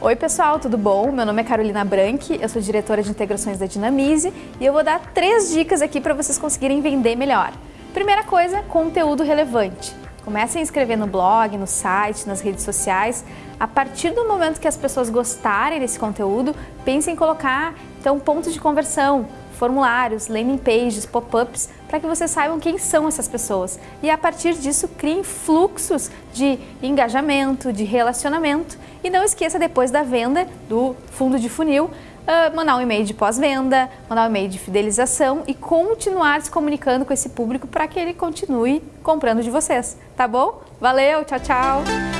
Oi pessoal, tudo bom? Meu nome é Carolina Branchi, eu sou diretora de integrações da Dinamize e eu vou dar três dicas aqui para vocês conseguirem vender melhor. Primeira coisa, conteúdo relevante. Comecem a escrever no blog, no site, nas redes sociais. A partir do momento que as pessoas gostarem desse conteúdo, pensem em colocar então pontos de conversão, formulários, landing pages, pop-ups, para que vocês saibam quem são essas pessoas. E a partir disso, criem fluxos de engajamento, de relacionamento. E não esqueça, depois da venda do fundo de funil, uh, mandar um e-mail de pós-venda, mandar um e-mail de fidelização e continuar se comunicando com esse público para que ele continue comprando de vocês, tá bom? Valeu, tchau, tchau!